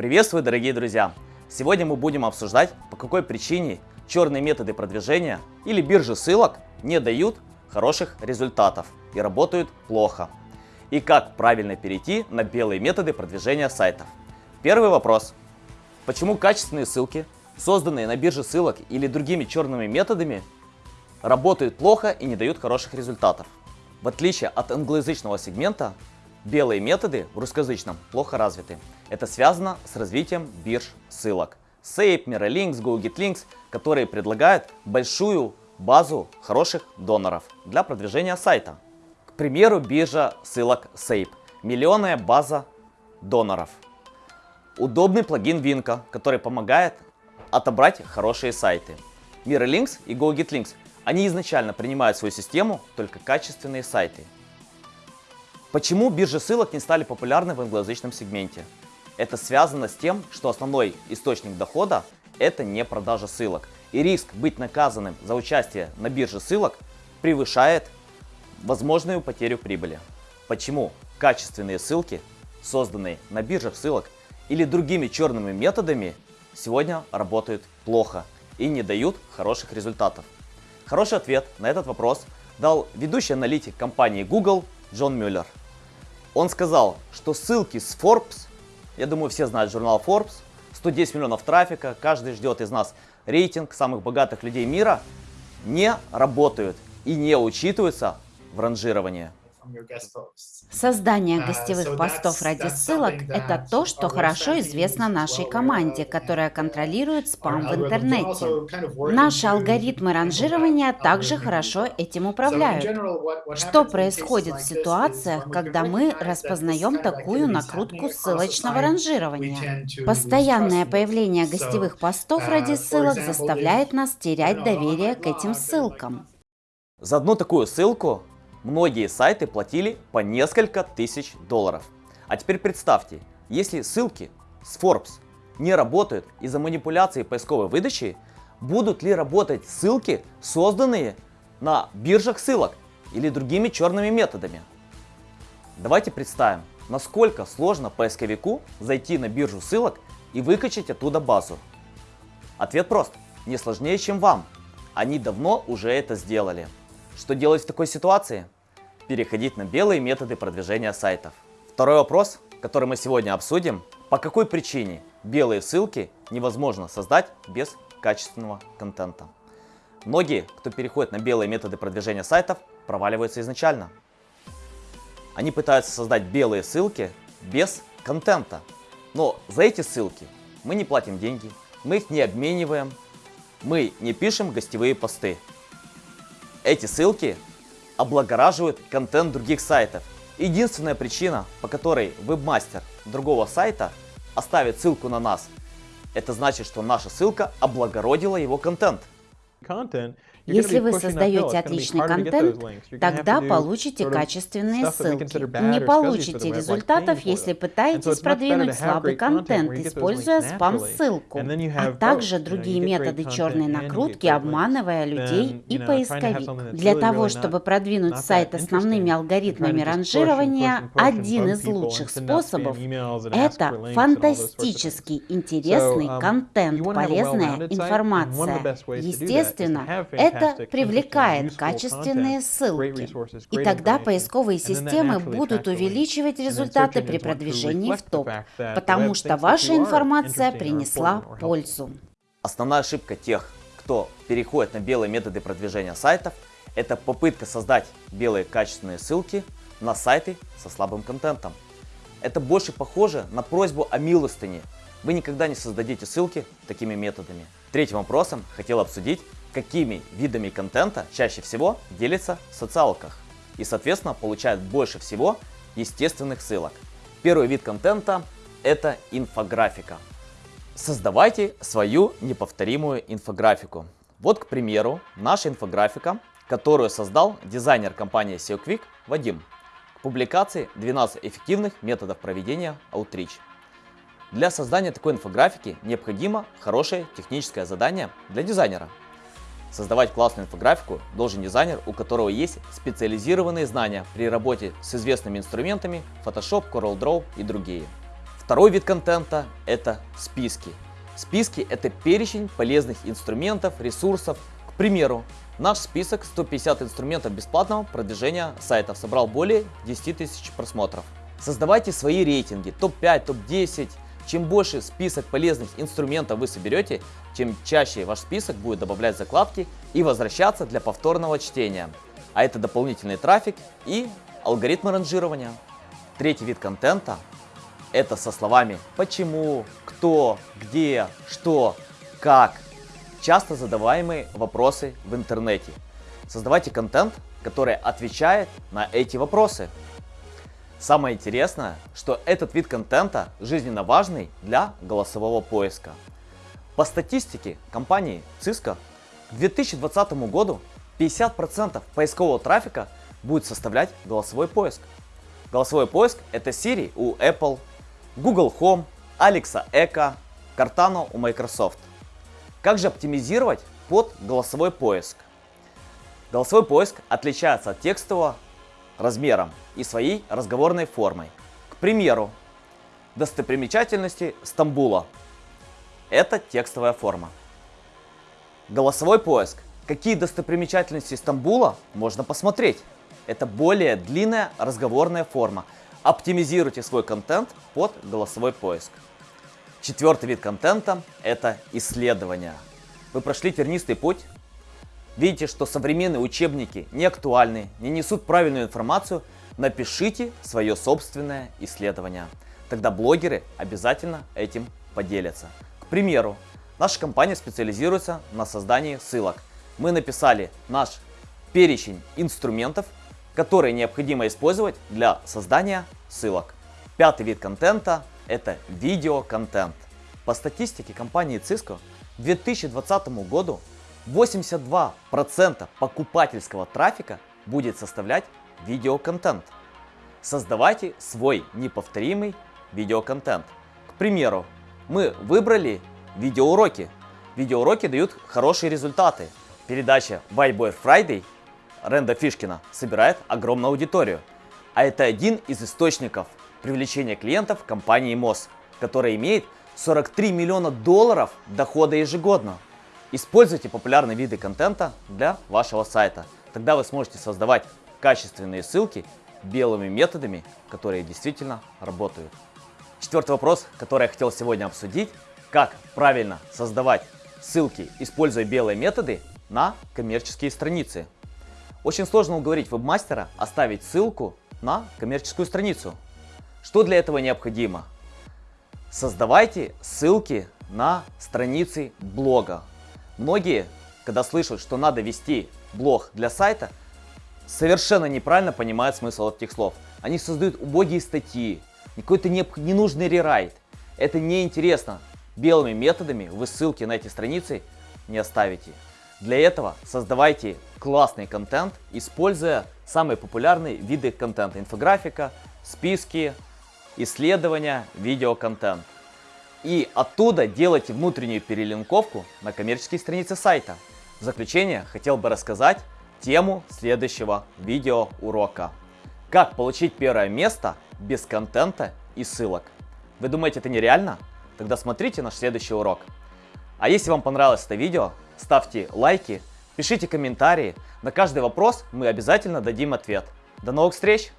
Приветствую, дорогие друзья! Сегодня мы будем обсуждать, по какой причине черные методы продвижения или биржи ссылок не дают хороших результатов и работают плохо. И как правильно перейти на белые методы продвижения сайтов. Первый вопрос. Почему качественные ссылки, созданные на бирже ссылок или другими черными методами, работают плохо и не дают хороших результатов? В отличие от англоязычного сегмента, белые методы в русскоязычном плохо развиты. Это связано с развитием бирж ссылок. Sape, Miralinks, GoGetLinks, которые предлагают большую базу хороших доноров для продвижения сайта. К примеру, биржа ссылок Sape. Миллионная база доноров. Удобный плагин Винка, который помогает отобрать хорошие сайты. Miralinks и GoGetLinks они изначально принимают в свою систему только качественные сайты. Почему биржи ссылок не стали популярны в англоязычном сегменте? Это связано с тем, что основной источник дохода это не продажа ссылок. И риск быть наказанным за участие на бирже ссылок превышает возможную потерю прибыли. Почему качественные ссылки, созданные на биржах ссылок или другими черными методами, сегодня работают плохо и не дают хороших результатов? Хороший ответ на этот вопрос дал ведущий аналитик компании Google Джон Мюллер. Он сказал, что ссылки с Forbes, я думаю все знают журнал Forbes, 110 миллионов трафика, каждый ждет из нас рейтинг самых богатых людей мира, не работают и не учитываются в ранжировании. Создание uh, гостевых постов ради ссылок – это то, что хорошо известно нашей команде, которая контролирует спам в интернете. Наши алгоритмы ранжирования также хорошо этим управляют. Что происходит в ситуациях, когда мы распознаем такую накрутку ссылочного ранжирования? Постоянное появление гостевых постов uh, ради ссылок заставляет нас терять доверие к этим ссылкам. За одну такую ссылку Многие сайты платили по несколько тысяч долларов. А теперь представьте, если ссылки с Forbes не работают из-за манипуляции поисковой выдачи, будут ли работать ссылки, созданные на биржах ссылок или другими черными методами? Давайте представим, насколько сложно поисковику зайти на биржу ссылок и выкачать оттуда базу. Ответ прост, не сложнее, чем вам. Они давно уже это сделали. Что делать в такой ситуации? Переходить на белые методы продвижения сайтов. Второй вопрос, который мы сегодня обсудим. По какой причине белые ссылки невозможно создать без качественного контента? Многие, кто переходит на белые методы продвижения сайтов, проваливаются изначально. Они пытаются создать белые ссылки без контента. Но за эти ссылки мы не платим деньги, мы их не обмениваем, мы не пишем гостевые посты. Эти ссылки облагораживают контент других сайтов. Единственная причина, по которой вебмастер другого сайта оставит ссылку на нас, это значит, что наша ссылка облагородила его контент. Если вы создаете отличный контент, тогда получите качественные ссылки. Не получите результатов, если пытаетесь продвинуть слабый контент, используя спам-ссылку, а также другие методы черной накрутки, обманывая людей и поисковик. Для того, чтобы продвинуть сайт основными алгоритмами ранжирования, один из лучших способов – это фантастический интересный um, контент, полезная информация. Естественно, это это привлекает качественные ссылки. И тогда поисковые системы будут увеличивать результаты при продвижении в топ, потому что ваша информация принесла пользу. Основная ошибка тех, кто переходит на белые методы продвижения сайтов, это попытка создать белые качественные ссылки на сайты со слабым контентом. Это больше похоже на просьбу о милостыне. Вы никогда не создадите ссылки такими методами. Третьим вопросом хотел обсудить, какими видами контента чаще всего делится в социалках и, соответственно, получает больше всего естественных ссылок. Первый вид контента – это инфографика. Создавайте свою неповторимую инфографику. Вот, к примеру, наша инфографика, которую создал дизайнер компании SEO Quick Вадим к публикации 12 эффективных методов проведения Outreach. Для создания такой инфографики необходимо хорошее техническое задание для дизайнера – Создавать классную инфографику должен дизайнер, у которого есть специализированные знания при работе с известными инструментами Photoshop, CorelDRAW и другие. Второй вид контента – это списки. Списки – это перечень полезных инструментов, ресурсов. К примеру, наш список 150 инструментов бесплатного продвижения сайтов собрал более 10 тысяч просмотров. Создавайте свои рейтинги, топ-5, топ-10. Чем больше список полезных инструментов вы соберете, чем чаще ваш список будет добавлять закладки и возвращаться для повторного чтения. А это дополнительный трафик и алгоритмы ранжирования. Третий вид контента – это со словами «почему», «кто», «где», «что», «как». Часто задаваемые вопросы в интернете. Создавайте контент, который отвечает на эти вопросы. Самое интересное, что этот вид контента жизненно важный для голосового поиска. По статистике компании Cisco к 2020 году 50% поискового трафика будет составлять голосовой поиск. Голосовой поиск это Siri у Apple, Google Home, Alexa Echo, Cortana у Microsoft. Как же оптимизировать под голосовой поиск? Голосовой поиск отличается от текстового размером и своей разговорной формой. К примеру, достопримечательности Стамбула. Это текстовая форма. Голосовой поиск. Какие достопримечательности Стамбула можно посмотреть? Это более длинная разговорная форма. Оптимизируйте свой контент под голосовой поиск. Четвертый вид контента – это исследования. Вы прошли тернистый путь, видите, что современные учебники не актуальны, не несут правильную информацию, напишите свое собственное исследование. Тогда блогеры обязательно этим поделятся. К примеру, наша компания специализируется на создании ссылок. Мы написали наш перечень инструментов, которые необходимо использовать для создания ссылок. Пятый вид контента – это видеоконтент. По статистике компании Cisco к 2020 году 82% покупательского трафика будет составлять видеоконтент. Создавайте свой неповторимый видеоконтент. К примеру, мы выбрали видеоуроки. Видеоуроки дают хорошие результаты. Передача White Boy Friday Ренда Фишкина собирает огромную аудиторию. А это один из источников привлечения клиентов компании МОЗ, которая имеет 43 миллиона долларов дохода ежегодно. Используйте популярные виды контента для вашего сайта. Тогда вы сможете создавать качественные ссылки белыми методами, которые действительно работают. Четвертый вопрос, который я хотел сегодня обсудить. Как правильно создавать ссылки, используя белые методы на коммерческие страницы. Очень сложно уговорить вебмастера оставить ссылку на коммерческую страницу. Что для этого необходимо? Создавайте ссылки на страницы блога. Многие, когда слышат, что надо вести блог для сайта, совершенно неправильно понимают смысл этих слов. Они создают убогие статьи, какой-то ненужный рерайт. Это неинтересно. Белыми методами вы ссылки на эти страницы не оставите. Для этого создавайте классный контент, используя самые популярные виды контента. Инфографика, списки, исследования, видеоконтент. И оттуда делайте внутреннюю перелинковку на коммерческие страницы сайта. В заключение хотел бы рассказать тему следующего видеоурока. Как получить первое место без контента и ссылок. Вы думаете это нереально? Тогда смотрите наш следующий урок. А если вам понравилось это видео, ставьте лайки, пишите комментарии. На каждый вопрос мы обязательно дадим ответ. До новых встреч!